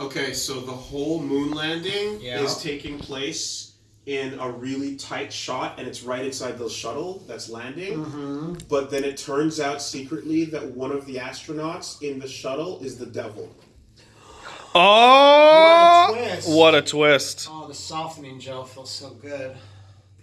Okay, so the whole moon landing Yeah. is taking place in a really tight shot, and it's right inside the shuttle that's landing. Mm-hmm. But then it turns out secretly that one of the astronauts in the shuttle is the devil. Oh, What a twist. what a twist! Oh, the softening gel feels so good.